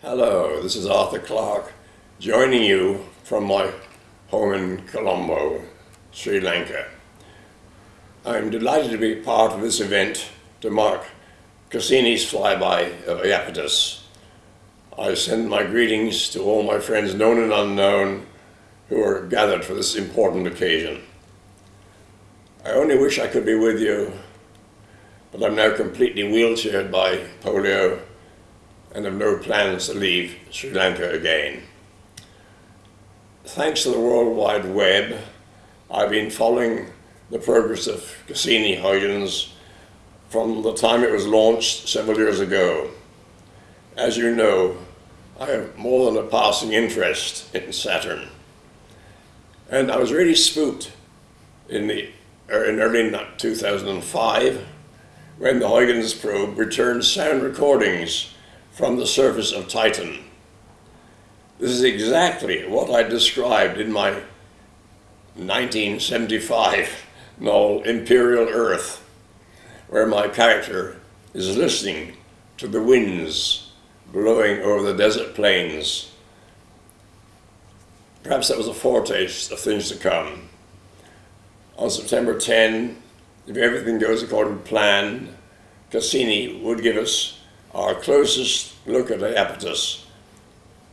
Hello, this is Arthur Clarke, joining you from my home in Colombo, Sri Lanka. I'm delighted to be part of this event to mark Cassini's flyby of Iapetus. I send my greetings to all my friends known and unknown who are gathered for this important occasion. I only wish I could be with you, but I'm now completely wheelchaired by polio and have no plans to leave Sri Lanka again. Thanks to the World Wide Web, I've been following the progress of Cassini Huygens from the time it was launched several years ago. As you know, I have more than a passing interest in Saturn. And I was really spooked in, the, er, in early 2005 when the Huygens probe returned sound recordings from the surface of Titan. This is exactly what I described in my 1975 novel Imperial Earth, where my character is listening to the winds blowing over the desert plains. Perhaps that was a foretaste of things to come. On September 10, if everything goes according to plan, Cassini would give us our closest look at Iapetus,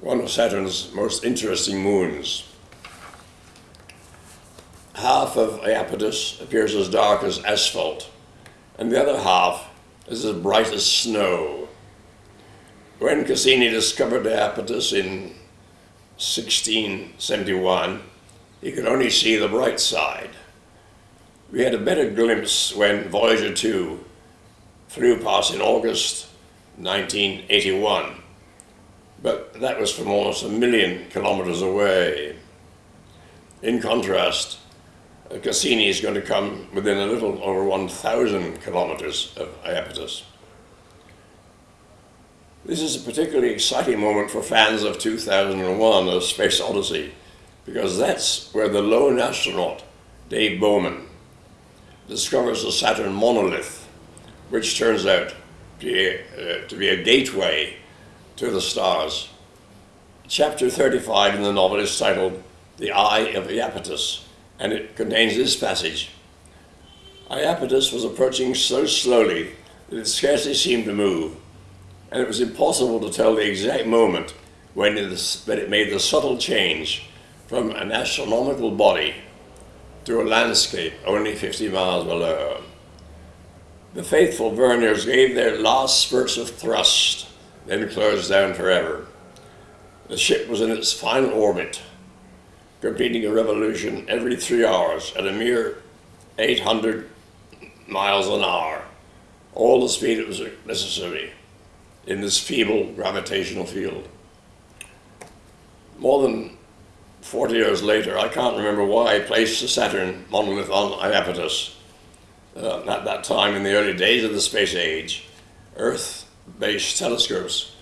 one of Saturn's most interesting moons. Half of Iapetus appears as dark as asphalt, and the other half is as bright as snow. When Cassini discovered Iapetus in 1671, he could only see the bright side. We had a better glimpse when Voyager 2 flew past in August 1981. But that was from almost a million kilometers away. In contrast, Cassini is going to come within a little over 1,000 kilometers of Iapetus. This is a particularly exciting moment for fans of 2001, A Space Odyssey, because that's where the lone astronaut, Dave Bowman, discovers the Saturn monolith, which turns out be, uh, to be a gateway to the stars. Chapter 35 in the novel is titled The Eye of Iapetus, and it contains this passage. Iapetus was approaching so slowly that it scarcely seemed to move, and it was impossible to tell the exact moment when it, when it made the subtle change from an astronomical body to a landscape only 50 miles below. The faithful Verniers gave their last spurts of thrust, then closed down forever. The ship was in its final orbit, completing a revolution every three hours at a mere 800 miles an hour, all the speed it was necessary in this feeble gravitational field. More than 40 years later, I can't remember why I placed the Saturn monolith on Iapetus uh, at that time in the early days of the space age, Earth-based telescopes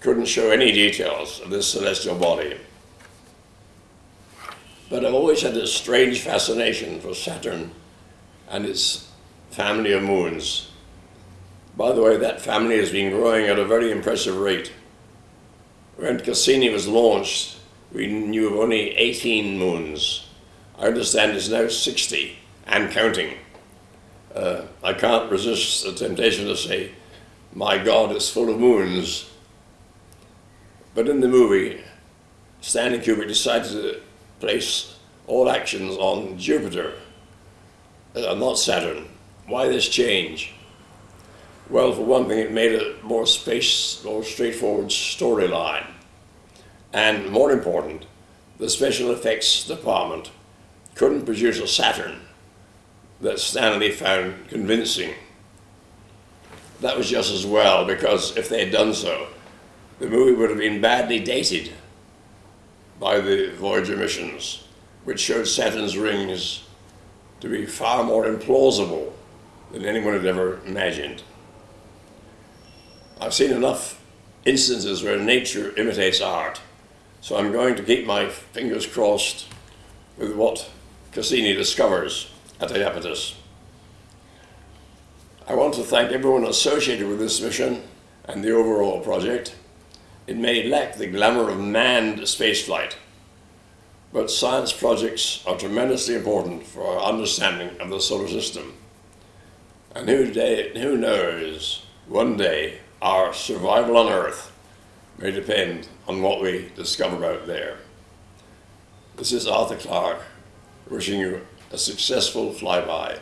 couldn't show any details of this celestial body. But I've always had this strange fascination for Saturn and its family of moons. By the way, that family has been growing at a very impressive rate. When Cassini was launched, we knew of only 18 moons. I understand it's now 60 and counting uh, I can't resist the temptation to say, my God is full of moons. But in the movie, Stanley Kubrick decided to place all actions on Jupiter, uh, not Saturn. Why this change? Well, for one thing, it made a more space, more straightforward storyline. And more important, the special effects department couldn't produce a Saturn that Stanley found convincing. That was just as well, because if they had done so, the movie would have been badly dated by the Voyager missions, which showed Saturn's rings to be far more implausible than anyone had ever imagined. I've seen enough instances where nature imitates art, so I'm going to keep my fingers crossed with what Cassini discovers at Iapetus. I want to thank everyone associated with this mission and the overall project, It may lack the glamour of manned spaceflight, but science projects are tremendously important for our understanding of the solar system. And who, day, who knows, one day our survival on Earth may depend on what we discover out there. This is Arthur Clarke wishing you a successful flyby